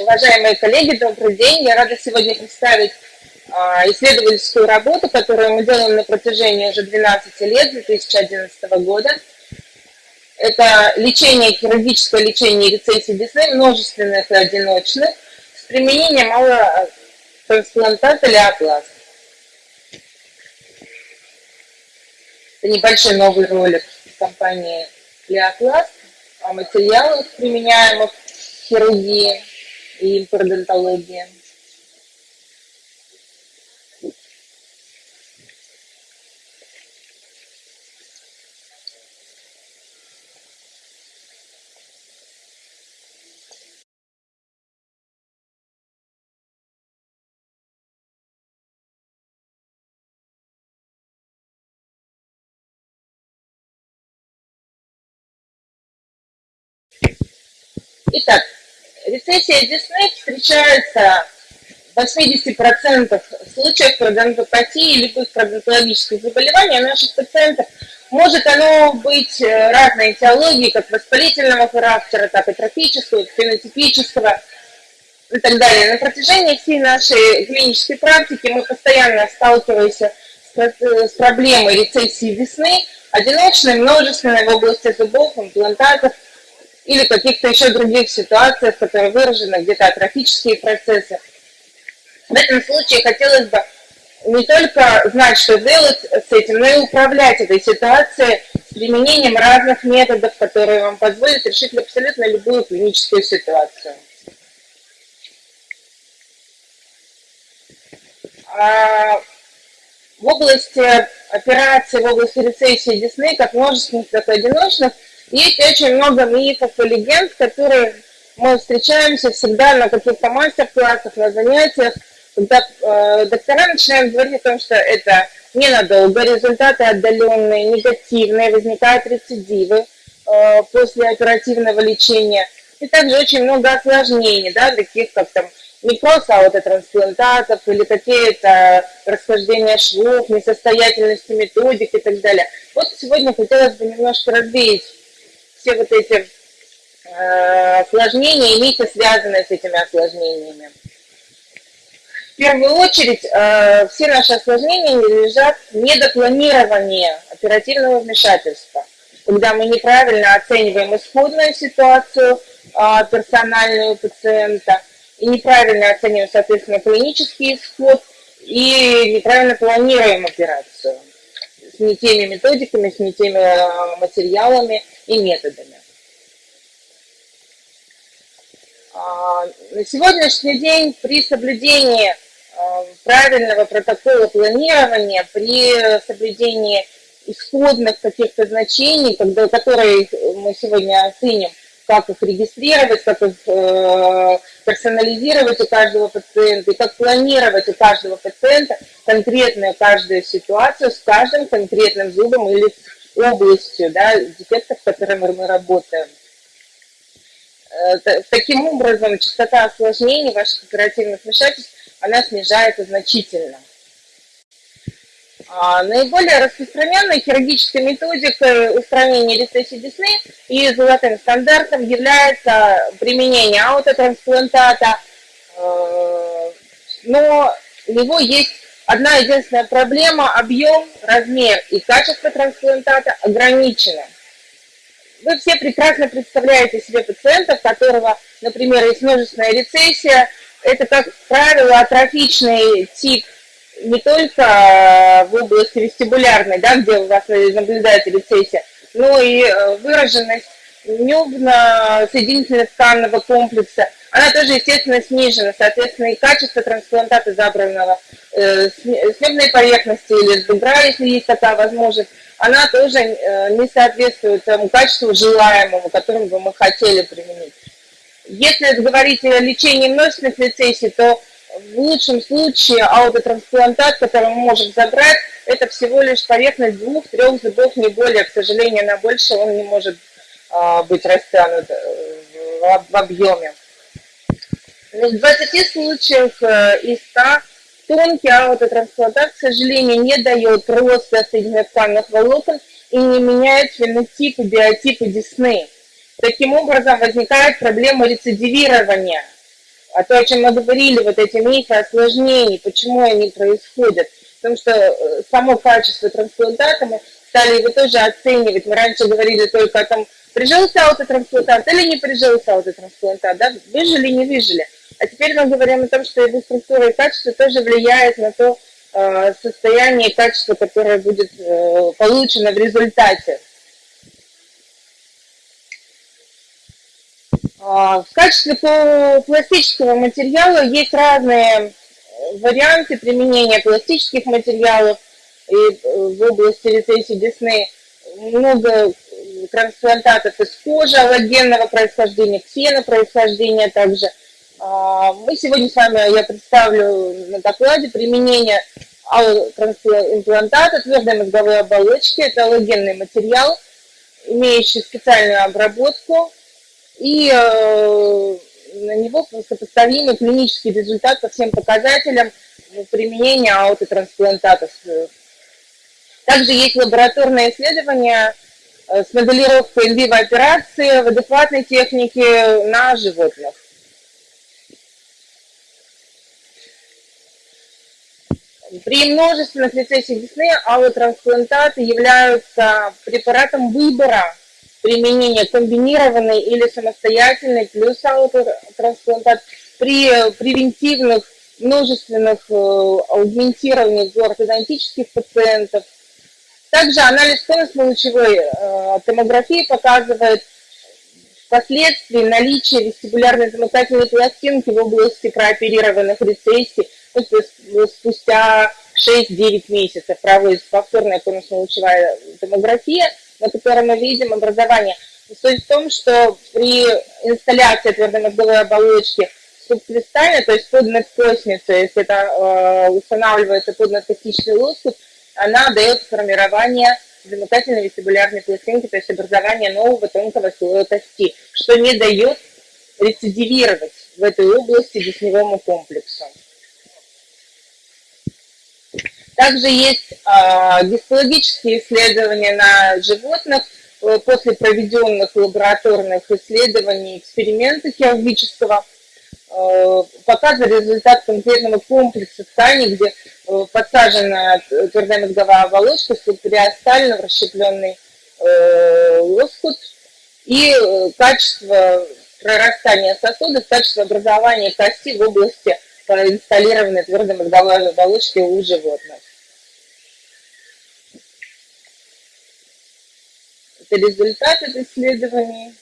Уважаемые коллеги, добрый день. Я рада сегодня представить а, исследовательскую работу, которую мы делаем на протяжении уже 12 лет, 2011 года. Это лечение, хирургическое лечение рецессии десны, множественных и одиночных, с применением аллотрансплантата леопласт. Это небольшой новый ролик компании Леопласт о материалах, применяемых в хирургии и имплантологии. Итак, рецессия десны встречается в 80% случаев пародонтопатии и любых пародонтологических заболеваний у наших пациентов. Может оно быть э, разной этиологии, как воспалительного характера, так и трофического, фенотипического и так далее. На протяжении всей нашей клинической практики мы постоянно сталкиваемся с, э, проблемой рецессии весны, одиночной, множественной в области зубов, имплантатов, или каких-то еще других ситуациях, которые выражены где-то атрофические процессы. В этом случае хотелось бы не только знать, что делать с этим, но и управлять этой ситуацией с применением разных методов, которые вам позволят решить абсолютно любую клиническую ситуацию. А в области операции, в области рецессии десны, как множественных, так и одиночных, есть очень много мифов и легенд, которые мы встречаемся всегда на каких-то мастер-классах, на занятиях, когда э, доктора начинают говорить о том, что это ненадолго, результаты отдаленные, негативные, возникают рецидивы э, после оперативного лечения. И также очень много осложнений, да, таких как там не просто аутотрансплантатов или какие-то расхождения швов, несостоятельности методик и так далее. Вот сегодня хотелось бы немножко развеять все вот эти э, осложнения и мифы, связанные с этими осложнениями. В первую очередь, э, все наши осложнения лежат в недопланировании оперативного вмешательства, когда мы неправильно оцениваем исходную ситуацию э, персональную пациента и неправильно оцениваем, соответственно, клинический исход и неправильно планируем операцию с не теми методиками, с не теми э, материалами и методами. А, на сегодняшний день при соблюдении а, правильного протокола планирования, при соблюдении исходных каких-то значений, которые мы сегодня оценим, как их регистрировать, как их э, персонализировать у каждого пациента, и как планировать у каждого пациента конкретную каждую ситуацию с каждым конкретным зубом или областью да, дефектов, с которыми мы работаем. Э, таким образом, частота осложнений ваших оперативных вмешательств, она снижается значительно. А, наиболее распространенной хирургической методикой устранения рецессии десны и золотым стандартом является применение аутотрансплантата, э, но у него есть одна единственная проблема – объем, размер и качество трансплантата ограничено. Вы все прекрасно представляете себе пациента, у которого, например, есть множественная рецессия. Это, как правило, атрофичный тип не только э, в области вестибулярной, да, где у вас наблюдается рецессия, но и э, выраженность небно-соединительно-тканного комплекса, она тоже, естественно, снижена. Соответственно, и качество трансплантата забранного э, с небной поверхности или с бедра, если есть такая возможность, она тоже э, не соответствует тому качеству желаемому, которым бы мы хотели применить. Если говорить о лечении множественных рецессий, то в лучшем случае аутотрансплантат, который мы можем забрать, это всего лишь поверхность двух-трех зубов, не более. К сожалению, на больше он не может быть растянут э, в объеме. В 20 случаях э, из 100 тонкий аутотрансплантат, к сожалению, не дает роста соединительных волокон и не меняет фенотип и биотипы десны. Таким образом, возникает проблема рецидивирования А то, о чем мы говорили, вот эти мифы осложнений, почему они происходят. Потому что э, само качество трансплантата мы стали его тоже оценивать. Мы раньше говорили только о том, прижился аутотрансплантат или не прижился аутотрансплантат, да, выжили, не выжили. А теперь мы говорим о том, что его структура и качество тоже влияет на то э, состояние и качество, которое будет э, получено в результате. А, в качестве пластического материала есть разные варианты применения пластических материалов и э, в области рецессии десны. Много трансплантатов из кожи аллогенного происхождения, ксена происхождения также. А, мы сегодня с вами, я представлю на докладе применение имплантата твердой мозговой оболочки. Это аллогенный материал, имеющий специальную обработку и э, на него сопоставимый клинический результат по всем показателям применения аутотрансплантатов. Также есть лабораторные исследования с моделировкой инвиво операции в адекватной технике на животных. При множественных рецессиях десны аллотрансплантаты являются препаратом выбора применения комбинированной или самостоятельной плюс аутотрансплантат при превентивных множественных э, аугментированиях у ортодонтических пациентов. Также анализ конусно-лучевой э, томографии показывает впоследствии наличие вестибулярной замыкательной пластинки в области прооперированных рецессий ну, спустя 6-9 месяцев проводится повторная конусно-лучевая томография – на котором мы видим образование. Суть в том, что при инсталляции твердомозговой оболочки субкристально, то есть под надкосницу, если это э, устанавливается под надкостичный лоскут, она дает формирование замыкательной вестибулярной пластинки, то есть образование нового тонкого слоя кости, что не дает рецидивировать в этой области десневому комплексу. Также есть э, гистологические исследования на животных э, после проведенных лабораторных исследований эксперимента хирургического э, показывали результат конкретного комплекса тканей, где э, подсажена твердая мозговая оболочка, субпериостально расщепленный э, лоскут и э, качество прорастания сосудов, качество образования кости в области инсталлированной твердой мозговой оболочки у животных. Это результат исследований.